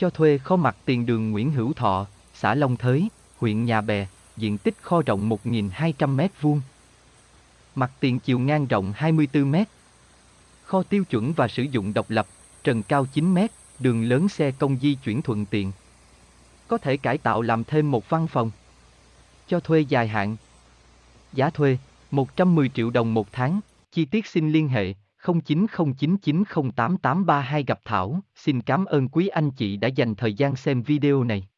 Cho thuê kho mặt tiền đường Nguyễn Hữu Thọ, xã Long Thới, huyện Nhà Bè, diện tích kho rộng 1.200 m2. Mặt tiền chiều ngang rộng 24 m. Kho tiêu chuẩn và sử dụng độc lập, trần cao 9 m, đường lớn xe công di chuyển thuận tiện. Có thể cải tạo làm thêm một văn phòng. Cho thuê dài hạn. Giá thuê 110 triệu đồng một tháng, chi tiết xin liên hệ 0909908832 gặp Thảo. Xin cảm ơn quý anh chị đã dành thời gian xem video này.